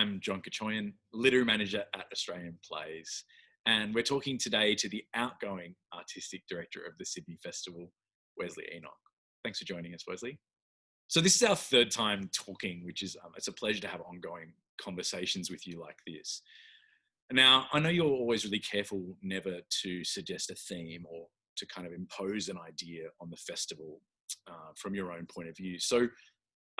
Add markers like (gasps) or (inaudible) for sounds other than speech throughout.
I'm John Kachoyan, literary manager at Australian Plays, and we're talking today to the outgoing artistic director of the Sydney Festival, Wesley Enoch. Thanks for joining us, Wesley. So this is our third time talking, which is um, it's a pleasure to have ongoing conversations with you like this. Now, I know you're always really careful never to suggest a theme or to kind of impose an idea on the festival uh, from your own point of view. So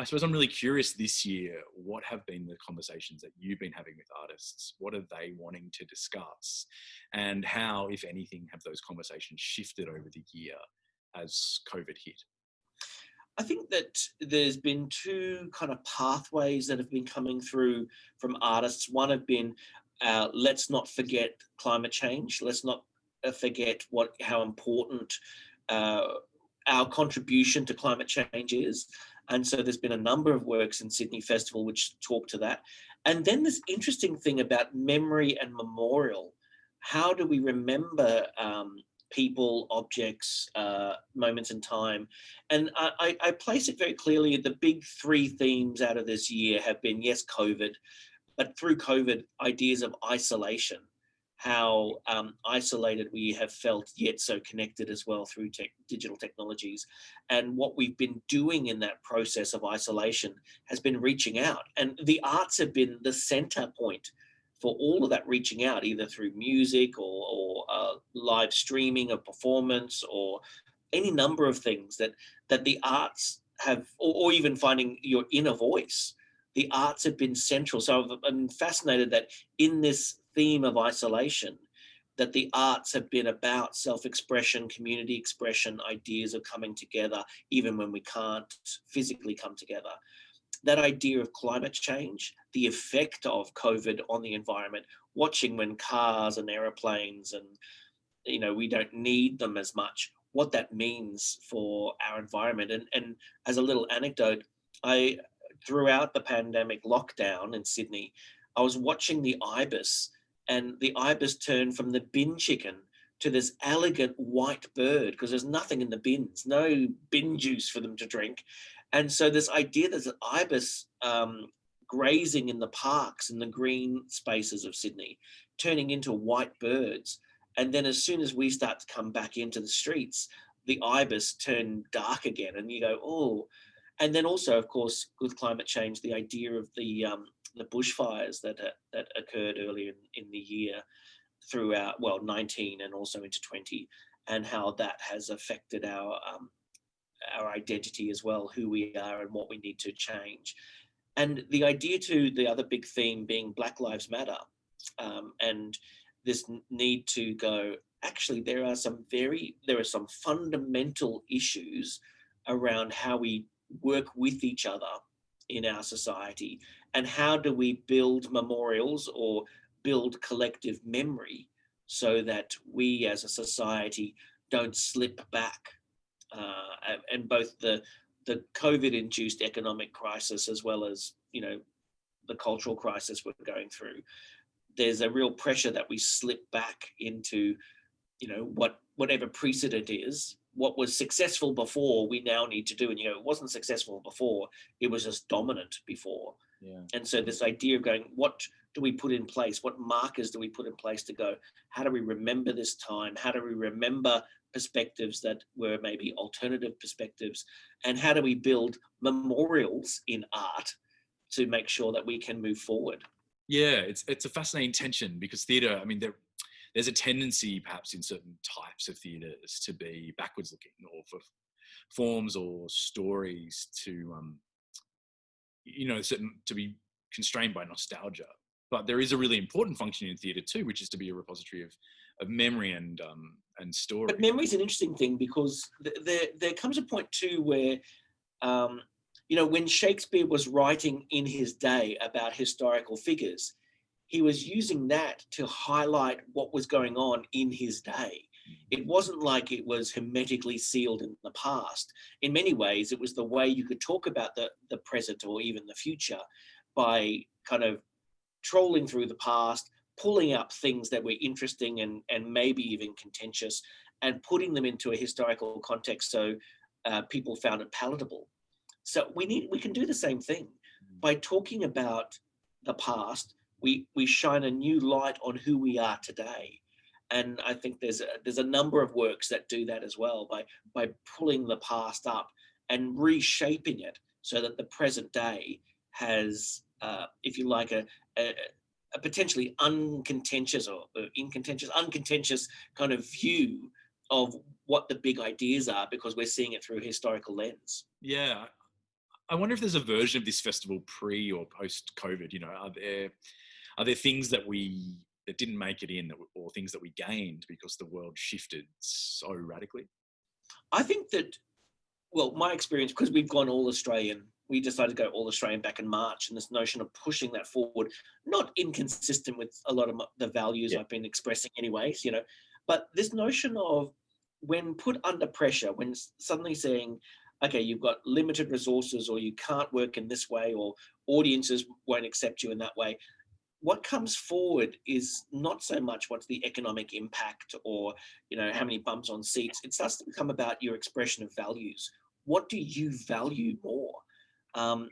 I suppose I'm really curious this year, what have been the conversations that you've been having with artists? What are they wanting to discuss? And how, if anything, have those conversations shifted over the year as COVID hit? I think that there's been two kind of pathways that have been coming through from artists. One have been, uh, let's not forget climate change. Let's not uh, forget what how important uh, our contribution to climate change is. And so there's been a number of works in Sydney Festival which talk to that. And then this interesting thing about memory and memorial. How do we remember um, people, objects, uh, moments in time? And I, I place it very clearly, the big three themes out of this year have been, yes, COVID, but through COVID, ideas of isolation how um, isolated we have felt yet so connected as well through tech, digital technologies. And what we've been doing in that process of isolation has been reaching out. And the arts have been the center point for all of that reaching out, either through music or, or uh, live streaming of performance or any number of things that, that the arts have, or, or even finding your inner voice the arts have been central. So I'm fascinated that in this theme of isolation, that the arts have been about self-expression, community expression, ideas of coming together, even when we can't physically come together. That idea of climate change, the effect of COVID on the environment, watching when cars and aeroplanes and, you know, we don't need them as much, what that means for our environment. And, and as a little anecdote, I, throughout the pandemic lockdown in Sydney, I was watching the ibis and the ibis turned from the bin chicken to this elegant white bird because there's nothing in the bins, no bin juice for them to drink. And so this idea that an ibis um, grazing in the parks and the green spaces of Sydney, turning into white birds. And then as soon as we start to come back into the streets, the ibis turn dark again and you go, oh, and then also, of course, with climate change, the idea of the um, the bushfires that uh, that occurred earlier in, in the year throughout well 19 and also into 20 and how that has affected our um, our identity as well who we are and what we need to change. And the idea to the other big theme being black lives matter um, and this need to go actually there are some very there are some fundamental issues around how we work with each other in our society? And how do we build memorials or build collective memory so that we as a society don't slip back uh, and both the the COVID induced economic crisis as well as you know the cultural crisis we're going through? There's a real pressure that we slip back into you know what whatever precedent is what was successful before we now need to do. And you know it wasn't successful before it was just dominant before. Yeah. and so this idea of going what do we put in place? What markers do we put in place to go how do we remember this time? How do we remember perspectives that were maybe alternative perspectives? And how do we build memorials in art to make sure that we can move forward? Yeah it's it's a fascinating tension because theater i mean there there's a tendency perhaps in certain types of theatres to be backwards looking or for forms or stories to um, you know certain to be constrained by nostalgia. But there is a really important function in theatre too which is to be a repository of of memory and um and story. but memory is an interesting thing because th there there comes a point too where um you know when shakespeare was writing in his day about historical figures he was using that to highlight what was going on in his day. It wasn't like it was hermetically sealed in the past. In many ways, it was the way you could talk about the, the present or even the future by kind of trolling through the past, pulling up things that were interesting and, and maybe even contentious and putting them into a historical context so uh, people found it palatable. So we need we can do the same thing by talking about the past, we we shine a new light on who we are today. And I think there's a, there's a number of works that do that as well by by pulling the past up and reshaping it so that the present day has, uh, if you like, a, a, a potentially uncontentious or incontentious, uncontentious kind of view of what the big ideas are because we're seeing it through a historical lens. Yeah. I wonder if there's a version of this festival pre or post COVID, you know, are there, are there things that we, that didn't make it in that, or things that we gained because the world shifted so radically? I think that, well, my experience, because we've gone all Australian we decided to go all Australian back in March, and this notion of pushing that forward, not inconsistent with a lot of the values yeah. I've been expressing, anyways, you know, but this notion of when put under pressure, when suddenly saying, okay, you've got limited resources, or you can't work in this way, or audiences won't accept you in that way. What comes forward is not so much what's the economic impact or you know how many bumps on seats. It starts to become about your expression of values. What do you value more? Um,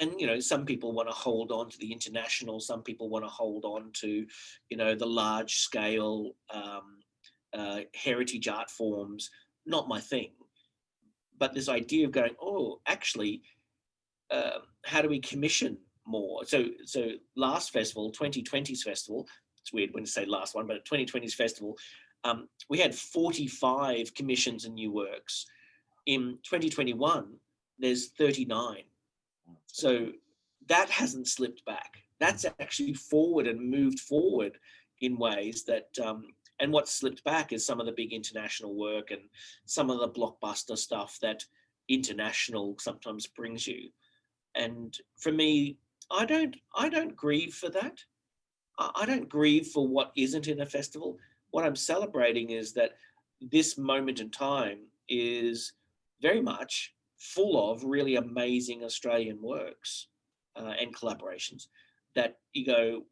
and you know some people want to hold on to the international some people want to hold on to you know the large scale um, uh, heritage art forms not my thing but this idea of going oh actually uh, how do we commission more so so last festival 2020's festival it's weird when you say last one but 2020's festival um, we had 45 commissions and new works in 2021 there's 39 so that hasn't slipped back. That's actually forward and moved forward in ways that, um, and what slipped back is some of the big international work and some of the blockbuster stuff that international sometimes brings you. And for me, I don't, I don't grieve for that. I don't grieve for what isn't in a festival. What I'm celebrating is that this moment in time is very much full of really amazing Australian works uh, and collaborations that you go,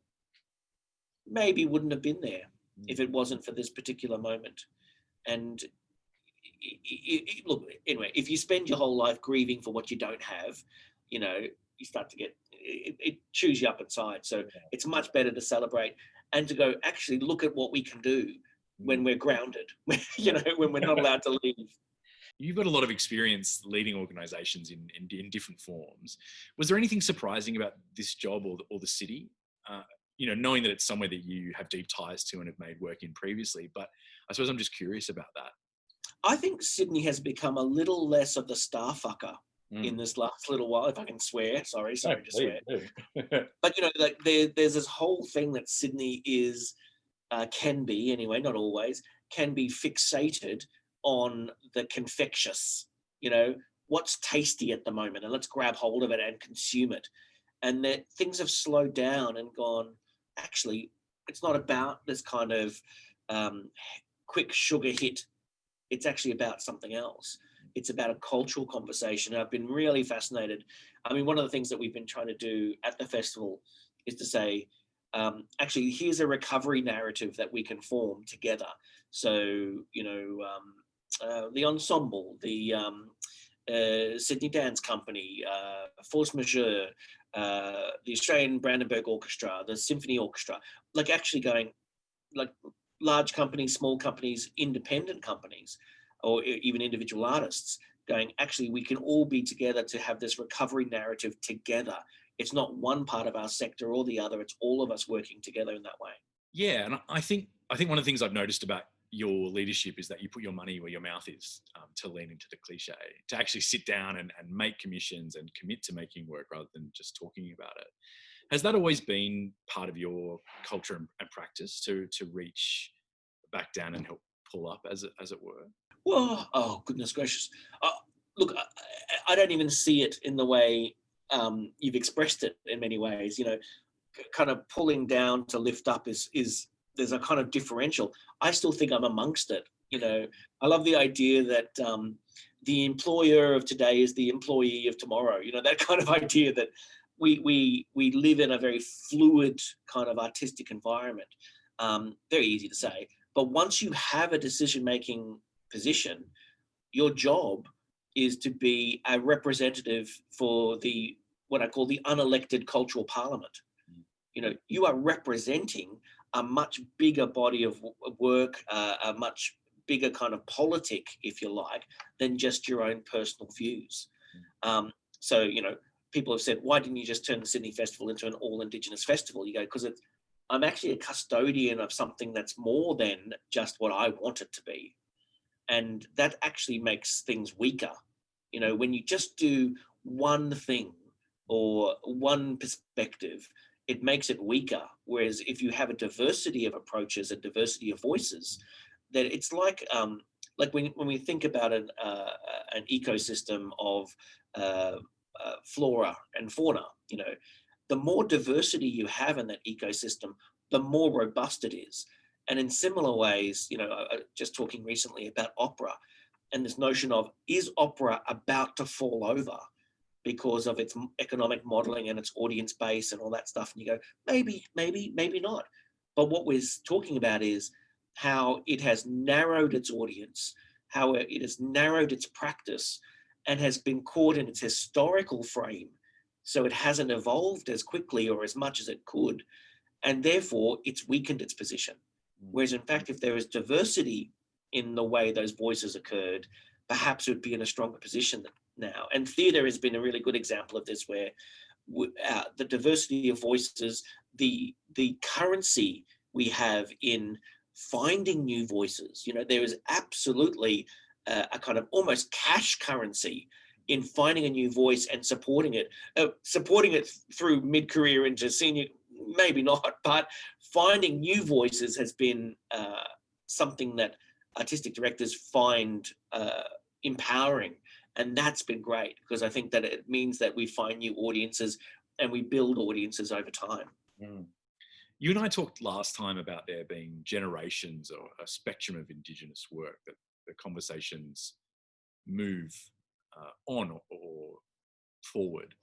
maybe wouldn't have been there if it wasn't for this particular moment. And it, it, it, look, anyway, if you spend your whole life grieving for what you don't have, you know, you start to get, it, it chews you up inside. So it's much better to celebrate and to go, actually look at what we can do when mm. we're grounded, (laughs) you know, when we're not allowed to leave you've got a lot of experience leading organizations in, in, in different forms. Was there anything surprising about this job or the, or the city? Uh, you know, knowing that it's somewhere that you have deep ties to and have made work in previously, but I suppose I'm just curious about that. I think Sydney has become a little less of the star fucker mm. in this last little while, if I can swear. Sorry, sorry no, to swear. (laughs) but you know, like there, there's this whole thing that Sydney is, uh, can be anyway, not always, can be fixated on the confectious, you know, what's tasty at the moment and let's grab hold of it and consume it. And that things have slowed down and gone, actually, it's not about this kind of um, quick sugar hit. It's actually about something else. It's about a cultural conversation. I've been really fascinated. I mean, one of the things that we've been trying to do at the festival is to say, um, actually, here's a recovery narrative that we can form together. So, you know, um, uh, the ensemble, the um, uh, Sydney Dance Company, uh, Force Majeure, uh, the Australian Brandenburg Orchestra, the Symphony Orchestra, like actually going, like large companies, small companies, independent companies, or even individual artists going, actually, we can all be together to have this recovery narrative together. It's not one part of our sector or the other, it's all of us working together in that way. Yeah, and I think I think one of the things I've noticed about your leadership is that you put your money where your mouth is um, to lean into the cliche to actually sit down and, and make commissions and commit to making work rather than just talking about it has that always been part of your culture and, practice to to reach back down and help pull up as it as it were well (gasps) oh goodness gracious uh, look I, I, don't even see it in the way um, you've expressed it in many ways you know kind of pulling down to lift up is is there's a kind of differential. I still think I'm amongst it. You know, I love the idea that um, the employer of today is the employee of tomorrow. You know, that (laughs) kind of idea that we we we live in a very fluid kind of artistic environment. Um, very easy to say, but once you have a decision-making position, your job is to be a representative for the what I call the unelected cultural parliament. You know, you are representing a much bigger body of work, uh, a much bigger kind of politic, if you like, than just your own personal views. Um, so, you know, people have said, why didn't you just turn the Sydney Festival into an all Indigenous festival? You go, because I'm actually a custodian of something that's more than just what I want it to be. And that actually makes things weaker. You know, when you just do one thing or one perspective, it makes it weaker. Whereas if you have a diversity of approaches, a diversity of voices, that it's like um, like when, when we think about an, uh, an ecosystem of uh, uh, flora and fauna, you know, the more diversity you have in that ecosystem, the more robust it is. And in similar ways, you know, just talking recently about opera and this notion of is opera about to fall over because of its economic modeling and its audience base and all that stuff. And you go, maybe, maybe, maybe not. But what we're talking about is how it has narrowed its audience, how it has narrowed its practice and has been caught in its historical frame. So it hasn't evolved as quickly or as much as it could. And therefore it's weakened its position. Whereas in fact, if there is diversity in the way those voices occurred, perhaps would be in a stronger position now. And theatre has been a really good example of this where uh, the diversity of voices, the, the currency we have in finding new voices. You know, there is absolutely a, a kind of almost cash currency in finding a new voice and supporting it, uh, supporting it through mid-career into senior, maybe not, (laughs) but finding new voices has been uh, something that artistic directors find uh, empowering. And that's been great because I think that it means that we find new audiences and we build audiences over time. Mm. You and I talked last time about there being generations or a spectrum of Indigenous work that the conversations move uh, on or, or forward.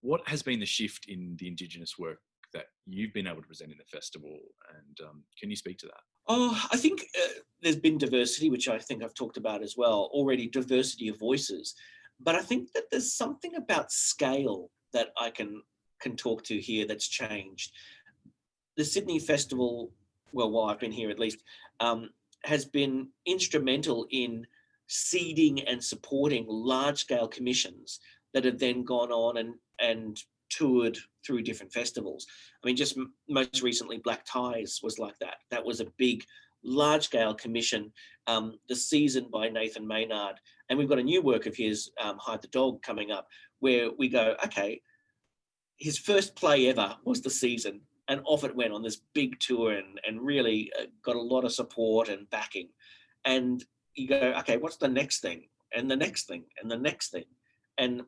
What has been the shift in the Indigenous work that you've been able to present in the festival? And um, can you speak to that? Oh, I think uh, there's been diversity, which I think I've talked about as well, already diversity of voices. But I think that there's something about scale that I can can talk to here that's changed the Sydney Festival, well, while I've been here at least, um, has been instrumental in seeding and supporting large scale commissions that have then gone on and, and toured through different festivals. I mean, just most recently, Black Ties was like that. That was a big, large scale commission, um, the season by Nathan Maynard. And we've got a new work of his, um, Hide the Dog, coming up, where we go, okay, his first play ever was the season and off it went on this big tour and, and really uh, got a lot of support and backing. And you go, okay, what's the next thing? And the next thing and the next thing. And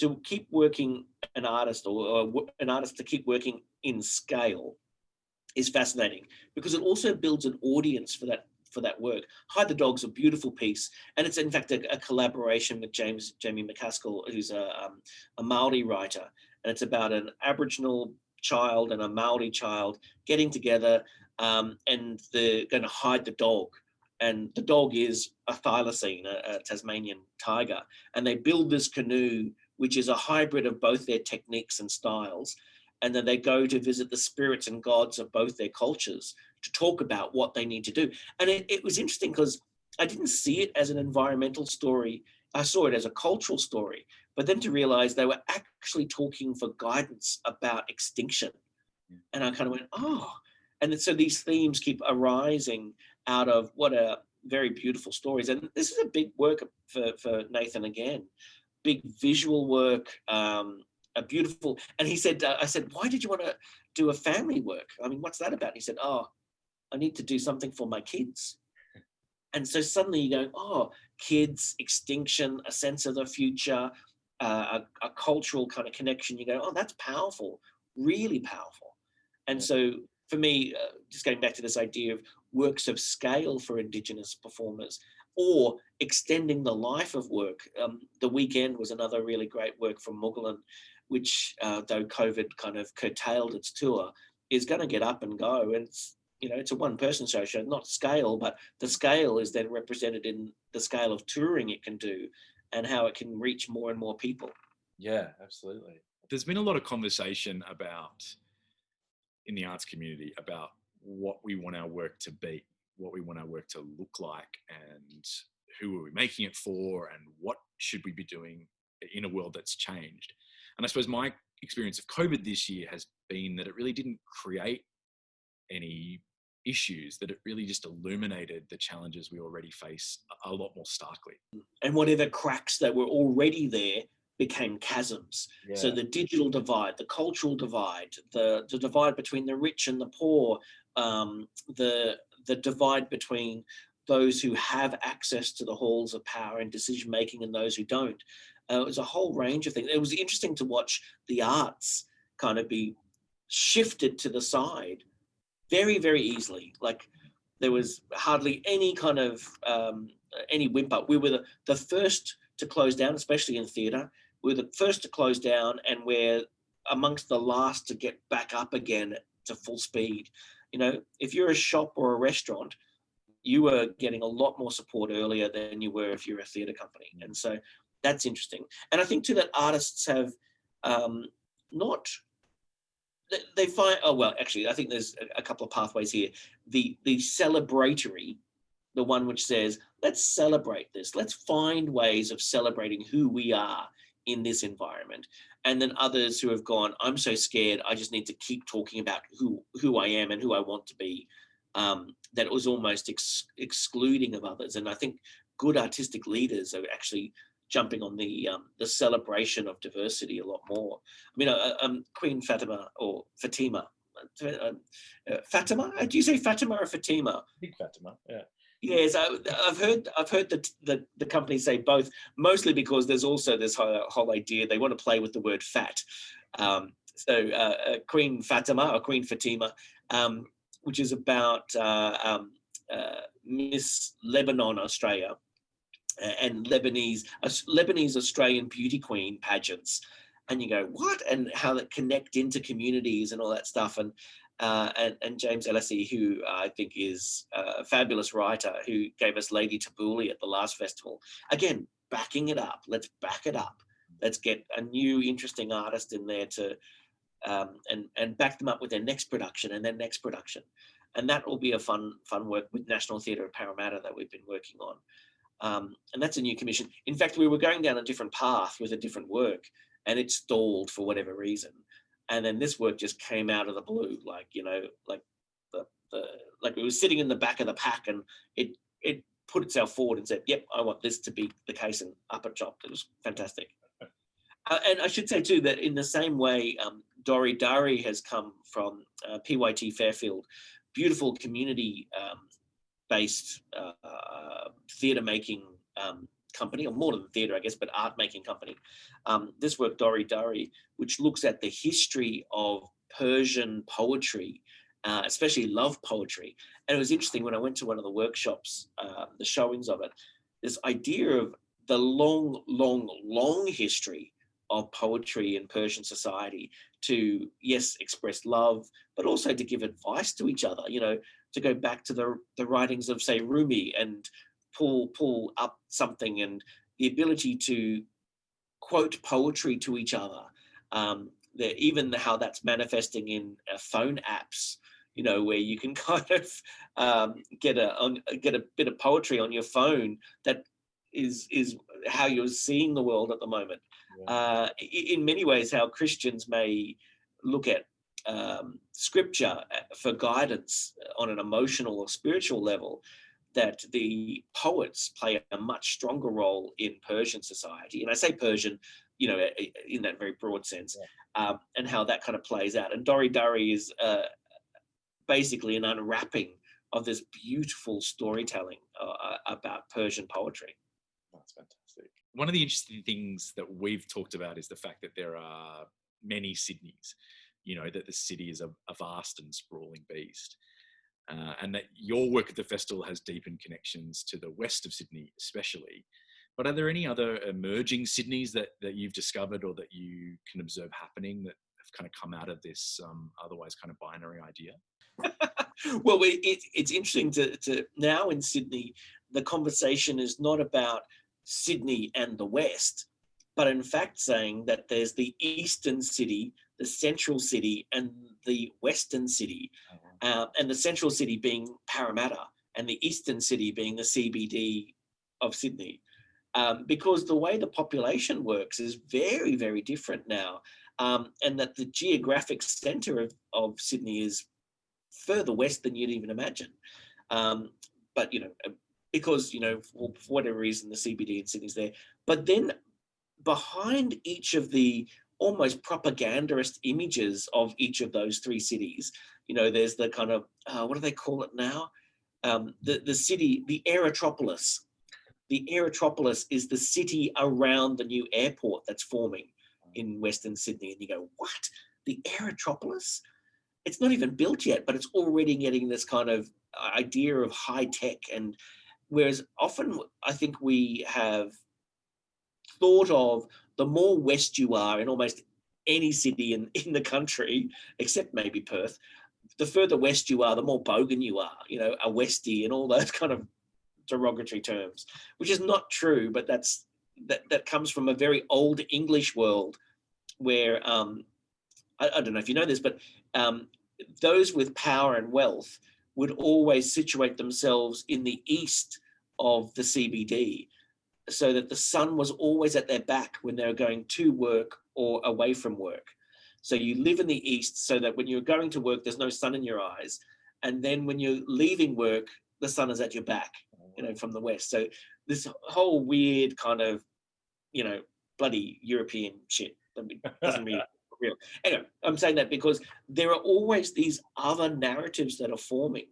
to keep working an artist or, or an artist to keep working in scale is fascinating because it also builds an audience for that for that work. Hide the Dog's a beautiful piece, and it's in fact a, a collaboration with James Jamie McCaskill, who's a, um, a Maori writer, and it's about an Aboriginal child and a Maori child getting together um, and they're going to hide the dog. And the dog is a thylacine, a, a Tasmanian tiger. And they build this canoe, which is a hybrid of both their techniques and styles. And then they go to visit the spirits and gods of both their cultures to talk about what they need to do. And it, it was interesting because I didn't see it as an environmental story. I saw it as a cultural story but then to realize they were actually talking for guidance about extinction. And I kind of went, oh, and so these themes keep arising out of what are very beautiful stories. And this is a big work for, for Nathan again, big visual work, um, a beautiful, and he said, uh, I said, why did you want to do a family work? I mean, what's that about? he said, oh, I need to do something for my kids. And so suddenly you go, oh, kids, extinction, a sense of the future, uh, a, a, cultural kind of connection, you go, oh, that's powerful, really powerful. And so for me, uh, just going back to this idea of works of scale for Indigenous performers or extending the life of work. Um, the weekend was another really great work from Moogahlin, which uh, though COVID kind of curtailed its tour, is going to get up and go. And it's, you know, it's a one person show, show, not scale, but the scale is then represented in the scale of touring it can do and how it can reach more and more people. Yeah, absolutely. There's been a lot of conversation about in the arts community about what we want our work to be, what we want our work to look like, and who are we making it for, and what should we be doing in a world that's changed. And I suppose my experience of COVID this year has been that it really didn't create any issues, that it really just illuminated the challenges we already face a lot more starkly. And whatever cracks that were already there became chasms. Yeah. So the digital divide, the cultural divide, the, the divide between the rich and the poor, um, the, the divide between those who have access to the halls of power and decision making and those who don't. Uh, it was a whole range of things. It was interesting to watch the arts kind of be shifted to the side very, very easily. Like there was hardly any kind of um, any whimper. We were the, the first to close down, especially in theatre. We were the first to close down and we're amongst the last to get back up again to full speed. You know, if you're a shop or a restaurant, you were getting a lot more support earlier than you were if you're a theatre company. And so that's interesting. And I think too that artists have um, not they find oh well actually i think there's a, couple of pathways here the the celebratory the one which says let's celebrate this let's find ways of celebrating who we are in this environment and then others who have gone i'm so scared i just need to keep talking about who who i am and who i want to be um, that was almost ex excluding of others and i think good artistic leaders are actually jumping on the um, the celebration of diversity a lot more. I mean, uh, um, Queen Fatima or Fatima, uh, uh, Fatima. Uh, do you say Fatima or Fatima? Fatima, yeah. Yes, I, have heard I've heard the, the the company say both, mostly because there's also this whole, whole idea they want to play with the word fat. Um, so uh, uh, Queen Fatima or Queen Fatima, um, which is about um, Miss Lebanon, Australia, and Lebanese, Lebanese Australian beauty queen pageants. And you go, what? And how that connect into communities and all that stuff. And uh, and, and, James Elazzi, who I think is a fabulous writer, who gave us Lady Tabouli at the last festival. Again, backing it up. Let's back it up. Let's get a new, interesting artist in there to um, and and back them up with their next production and their next production. And that will be a fun fun work with National Theatre of Parramatta that we've been working on. Um, and that's a new commission. In fact, we were going down a different path with a different work and it stalled for whatever reason. And then this work just came out of the blue, like, you know, like the, the like it was sitting in the back of the pack and it, it put itself forward and said, yep, I want this to be the case and up it dropped. It was fantastic. (laughs) Uh, and I should say too, that in the same way, um, Dori Dari has come from uh, PYT Fairfield, beautiful community um, based uh, theatre making um, company, or more than theatre, I guess, but art making company. Um, this work, Dori Dari, which looks at the history of Persian poetry, uh, especially love poetry. And it was interesting when I went to one of the workshops, uh, the showings of it, this idea of the long, long, long history of poetry in Persian society to, yes, express love, but also to give advice to each other, you know, to go back to the, the writings of, say, Rumi and pull, pull up something and the ability to quote poetry to each other. Um, the, even the, how that's manifesting in uh, phone apps, you know, where you can (laughs) kind of um, get a on, get a bit of poetry on your phone that is is how you're seeing the world at the moment. Yeah. Uh, in many ways, how Christians may look at um, scripture uh, for guidance on an emotional or spiritual level, that the poets play a much stronger role in Persian society. And I say Persian, you know, in that very broad sense, yeah. um, and how that kind of plays out. And Dori Dari is uh, basically an unwrapping of this beautiful storytelling uh, about Persian poetry. That's fantastic. One of the interesting things that we've talked about is the fact that there are many Sydneys, you know, that the city is a, a vast and sprawling beast. Uh, and that your work at the festival has deepened connections to the west of Sydney, especially. But are there any other emerging Sydneys that, that you've discovered or that you can observe happening that have kind of come out of this um, otherwise kind of binary idea? (laughs) well, it, it's interesting to, to now in Sydney, the conversation is not about Sydney and the West, but in fact saying that there's the eastern city, the central city and the western city, Oh, uh, and the central city being Parramatta and the eastern city being the CBD of Sydney. Um, because the way the population works is very, very different now. Um, and that the geographic center of, of Sydney is further west than you'd even imagine. Um, but, you know, uh, because, you know, for, for whatever reason, the CBD in Sydney's there. But then behind each of the almost propagandist images of each of those three cities, you know, there's the kind of, uh, what do they call it now? Um, the, the city, the Aerotropolis. The Aerotropolis is the city around the new airport that's forming in Western Sydney. And you go, what? The Aerotropolis? It's not even built yet, but it's already getting this kind of idea of high tech. And whereas often I think we have thought of the more west you are in almost any city in, (laughs) in the country, except maybe Perth, the further west you are, the more bogan you are, you know, a Westie and all (laughs) those kind of derogatory terms, which is not true, but that's that, that comes from a very old English world where um, I, I don't know if you know this, but um, those with power and wealth would always situate themselves in the east of the CBD so that the sun was always at their back when they were going to work or away from work. So you live in the east so that when you're going to work, there's no sun in your eyes. And then when you're leaving work, the sun is at your back, you know, from the west. So this whole weird kind of, you know, bloody European shit that doesn't mean (laughs) real. Anyway, I'm saying that because there are always these other narratives that are forming.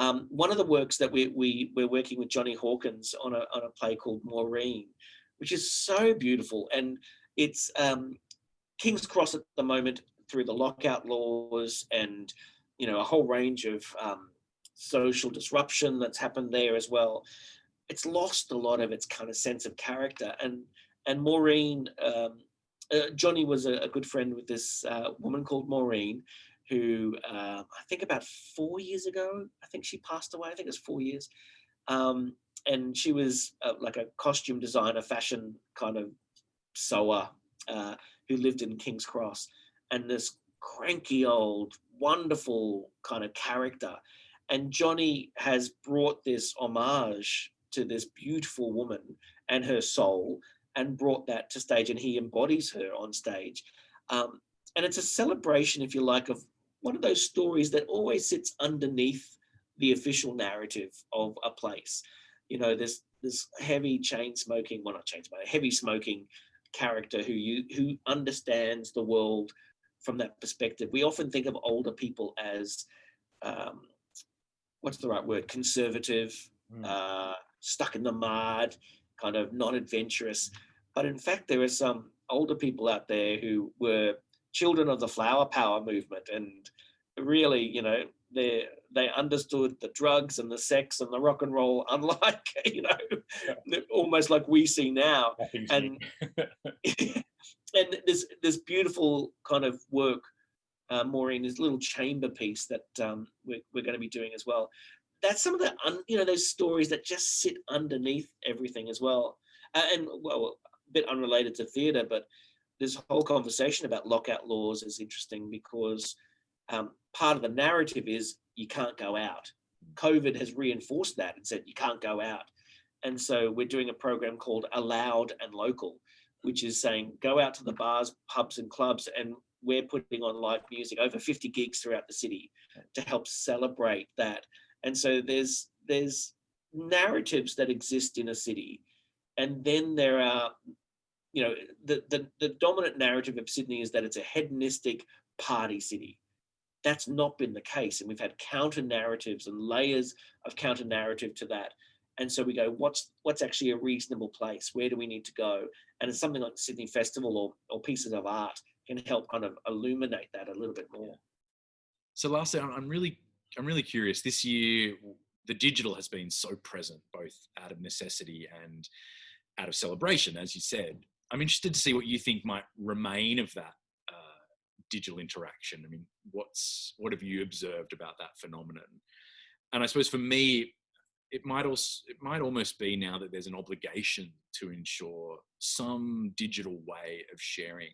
Um, one of the works that we, we, we're working with Jonny Hawkins on a, on a play called Maureen, which is so beautiful. And it's um, King's Cross at the moment through the lockout laws and, you know, a whole range of um, social disruption that's happened there as well. It's lost a lot of its kind of sense of character. And, and Maureen, um, uh, Johnny was a, a, good friend with this uh, woman called Maureen, who uh, I think about four years ago, I think she passed away. I think it's four years. Um, and she was uh, like a costume designer, fashion kind of sewer uh, who lived in King's Cross. And this cranky old, wonderful kind of character. And Jonny has brought this homage to this beautiful woman and her soul and brought that to stage and he embodies her on stage. Um, and it's a celebration, if you like, of one of those stories that always sits underneath the official narrative of a place. You know, this this heavy chain smoking, well not chain smoking, heavy smoking character who you who understands the world from that perspective. We often think of older people as um, what's the right word? Conservative, mm. uh, stuck in the mud, kind of non-adventurous. But in fact, there are some older people out there who were children of the flower power movement and really, you know, they they understood the drugs and the sex and the rock and roll, (laughs) unlike you know, yeah. almost like we see now. And (laughs) and this this beautiful kind of work, uh, Maureen, this little chamber piece that um, we're we're going to be doing as well. That's some of the un, you know those stories that just sit underneath everything as well. Uh, and well, a bit unrelated to theatre, but this whole conversation about lockout laws is interesting because um, part of the narrative is you can't go out. COVID has reinforced that and said you can't go out. And so we're doing a program called Allowed and Local, which is saying go out to the bars, pubs and clubs and we're putting on live music, over 50 gigs throughout the city to help celebrate that. And so there's there's narratives that exist in a city. And then there are you know, the, the, the dominant narrative of Sydney is that it's a hedonistic party city. That's not been the case. And we've had counter narratives and layers of counter narrative to that. And so we go, what's what's actually a reasonable place? Where do we need to go? And it's something like Sydney Festival or, or pieces of art can help kind of illuminate that a little bit more. So lastly, I'm really I'm really curious. This year, the digital has been so present, both out of necessity and out of celebration, as you said. I'm interested to see what you think might remain of that uh, digital interaction. I mean, what's what have you observed about that phenomenon? And I suppose for me, it might also it might almost be now that there's an obligation to ensure some digital way of sharing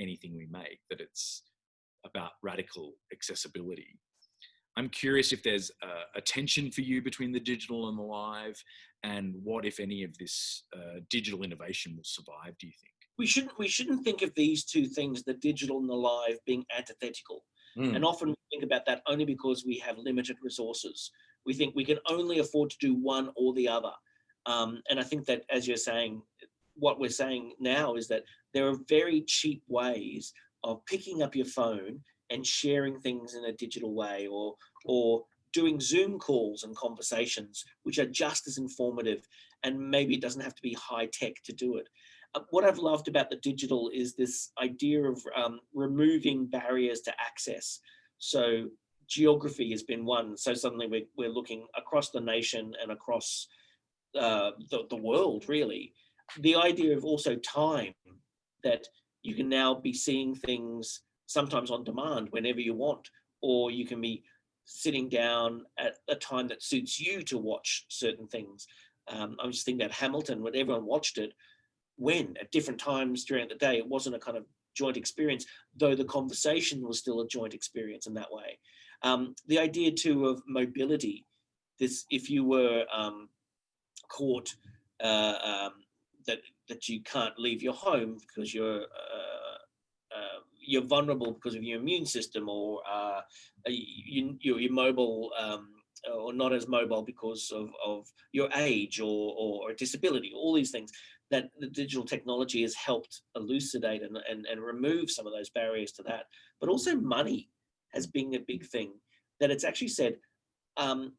anything we make that it's about radical accessibility. I'm curious if there's a, a, tension for you between the digital and the live, and what, if any, of this uh, digital innovation will survive? Do you think? We shouldn't we shouldn't think of these two things, the digital and the live, being antithetical. Mm. And often we think about that only because we have limited resources. We think we can only afford to do one or the other. Um, and I think that, as you're saying, what we're saying now is that there are very cheap ways of picking up your phone and sharing things in a digital way or or doing Zoom calls and conversations, which are just as informative. And maybe it doesn't have to be high tech to do it. Uh, what I've loved about the digital is this idea of um, removing barriers to access. So geography has been one. So suddenly we're, we're looking across the nation and across uh, the, the world, really. The idea of also time, that you can now be seeing things sometimes on demand whenever you want, or you can be sitting down at a time that suits you to watch certain things. Um, I'm just thinking about Hamilton, when everyone watched it, when at different times during the day, it wasn't a kind of joint experience, though the conversation was still a joint experience in that way. Um, the idea too of mobility, this if you were um, caught uh, um, that that you can't leave your home because you're uh, you're vulnerable because of your immune system or uh, you, you're, you're mobile um, or not as mobile because of, of your age or, or disability, all these things that the digital technology has helped elucidate and, and, and remove some of those barriers to that. But also money has been a big thing that it's actually said, um,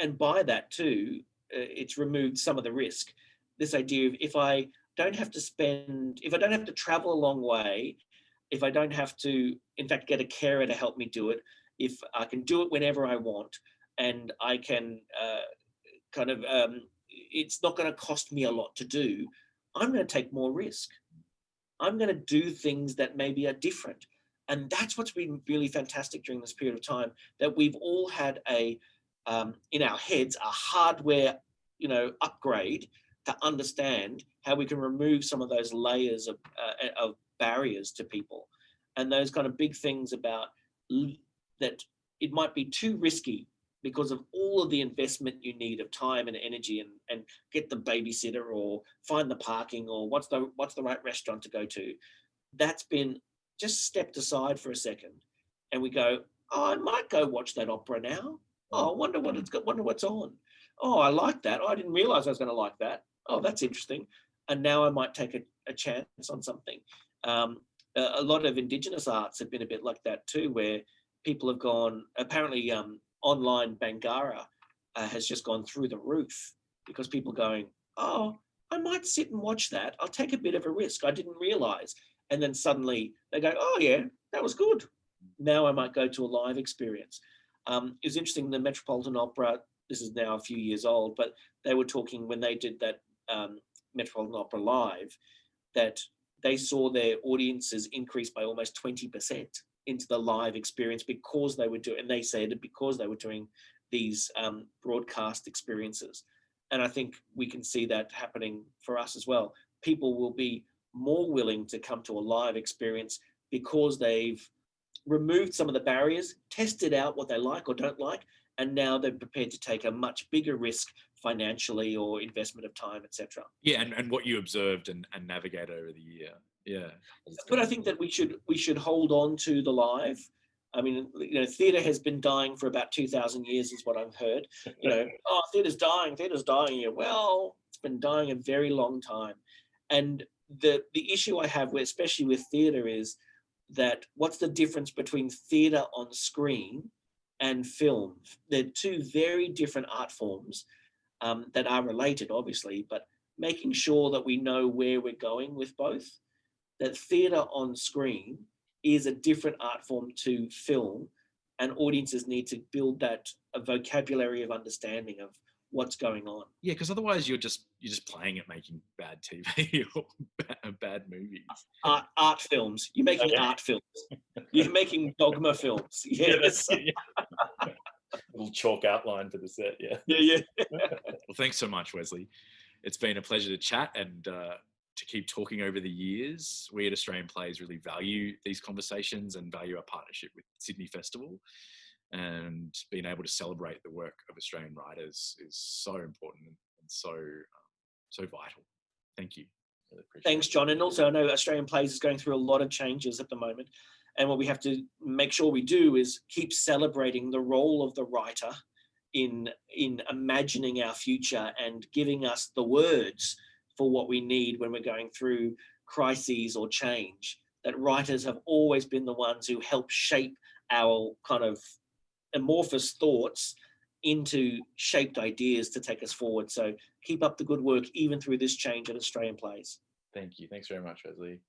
and by that too, uh, it's removed some of the risk. This idea of if I don't have to spend, if I don't have to travel a long way, if I don't have to, in fact, get a carer to help me do it, if I can do it whenever I want, and I can uh, kind of, um, it's not going to cost me a lot to do, I'm going to take more risk. I'm going to do things that maybe are different. And that's what's been really fantastic during this period of time, that we've all had a, um, in our heads, a hardware, you know, upgrade to understand how we can remove some of those layers of, uh, of barriers to people. And those kind of big things about that it might be too risky because of all of the investment you need of time and energy and, and get the babysitter or find the parking or what's the what's the right restaurant to go to. That's been just stepped aside for a second and we go oh i might go watch that opera now. Oh i wonder what it's got wonder what's on. Oh i like that. Oh, i didn't realize i was going to like that oh that's interesting and now i might take a, a chance on something um, a, a, lot of indigenous arts have been a bit like that too where people have gone apparently um, online Bangarra uh, has just gone through the roof because people going, oh, I might sit and watch that. I'll take a bit of a risk. I didn't realize. And then suddenly they go, oh yeah, that was good. Now I might go to a live experience. Um, it was interesting, the Metropolitan Opera, this is now a few years old, but they were talking when they did that um, Metropolitan Opera live, that they saw their audiences increase by almost 20% into the live experience because they were doing, and they said because they were doing these um, broadcast experiences. And I think we can see that happening for us as well. People will be more willing to come to a live experience because they've removed some of the barriers, tested out what they like or don't like, and now they're prepared to take a much bigger risk financially or investment of time, etc. Yeah, and, and what you observed and, and navigate over the year. Yeah. But I think that we should we should hold on to the live. I mean, you know, theatre has been dying for about 2,000 years is what I've heard. You know, (laughs) oh, theatre's dying, theatre's dying. Yeah, well, it's been dying a very long time. And the, the issue I have, with, especially with theatre, is that what's the difference between theatre on screen and film? They're two very different art forms um, that are related, obviously, but making sure that we know where we're going with both that theatre on screen is a different art form to film and audiences need to build that a vocabulary of understanding of what's going on. Yeah, because otherwise you're just you're just playing at making bad TV (laughs) or bad, bad movies. Art, art films. You're making okay. art films. You're making dogma films. (laughs) Yes. Yeah, yeah. (laughs) Little chalk outline for the set. Yeah. Yeah, yeah. (laughs) well, thanks so much, Wesley. It's been a pleasure to chat and. Uh, to keep talking over the years. We at Australian Plays really value these conversations and value our partnership with Sydney Festival. And being able to celebrate the work of Australian writers is so important and so um, so vital. Thank you. Really appreciate Thanks, it. John. And also, I know Australian Plays is going through a lot of changes at the moment. And what we have to make sure we do is keep celebrating the role of the writer in, in imagining our future and giving us the words for what we need when we're going through crises or change. That writers have always been the ones who help shape our kind of amorphous thoughts into shaped ideas to take us forward. So keep up the good work even through this change at Australian Plays. Thank you. Thanks very much, Wesley.